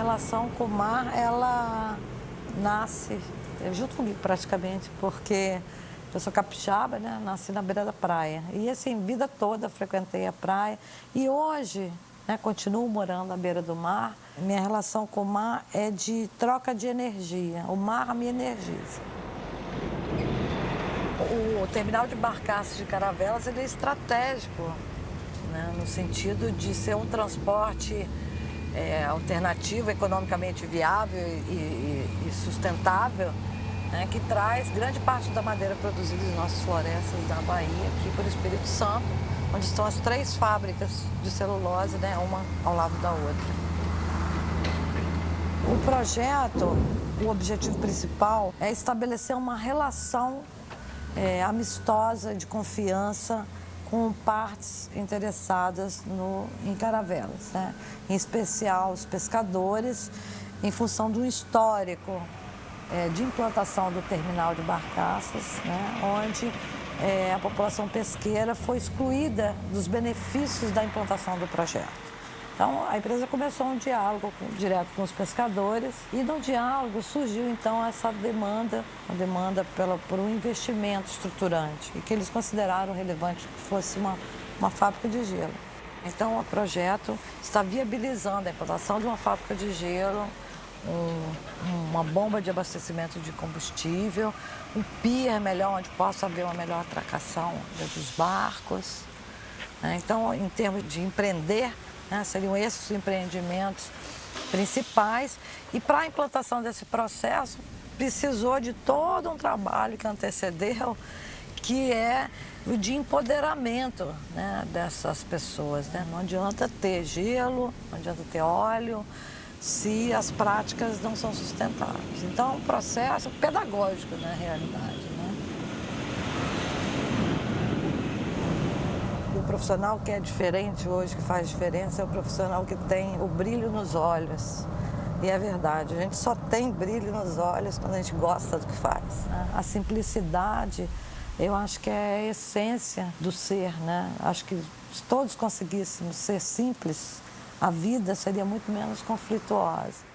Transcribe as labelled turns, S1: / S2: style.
S1: relação com o mar, ela nasce junto comigo praticamente, porque eu sou capixaba, né? Nasci na beira da praia. E assim, vida toda frequentei a praia. E hoje, né, continuo morando à beira do mar. Minha relação com o mar é de troca de energia. O mar me energiza. O terminal de barcaços de Caravelas ele é estratégico, né, no sentido de ser um transporte é, alternativo, economicamente viável e, e, e sustentável, né, que traz grande parte da madeira produzida em nossas florestas da Bahia, aqui para o Espírito Santo, onde estão as três fábricas de celulose, né, uma ao lado da outra. O projeto, o objetivo principal é estabelecer uma relação é, amistosa, de confiança, com partes interessadas no, em caravelas, né? em especial os pescadores, em função do histórico é, de implantação do terminal de barcaças, né? onde é, a população pesqueira foi excluída dos benefícios da implantação do projeto. Então, a empresa começou um diálogo com, direto com os pescadores e no diálogo surgiu, então, essa demanda, a demanda pela, por um investimento estruturante e que eles consideraram relevante que fosse uma, uma fábrica de gelo. Então, o projeto está viabilizando a implantação de uma fábrica de gelo, um, uma bomba de abastecimento de combustível, um pier melhor, onde possa haver uma melhor atracação dos barcos. Né? Então, em termos de empreender, né? Seriam esses os empreendimentos principais. E para a implantação desse processo, precisou de todo um trabalho que antecedeu, que é o de empoderamento né, dessas pessoas. Né? Não adianta ter gelo, não adianta ter óleo, se as práticas não são sustentáveis. Então, é um processo pedagógico na realidade. Profissional que é diferente hoje, que faz diferença, é o profissional que tem o brilho nos olhos. E é verdade, a gente só tem brilho nos olhos quando a gente gosta do que faz. A simplicidade, eu acho que é a essência do ser, né? Acho que se todos conseguíssemos ser simples, a vida seria muito menos conflituosa.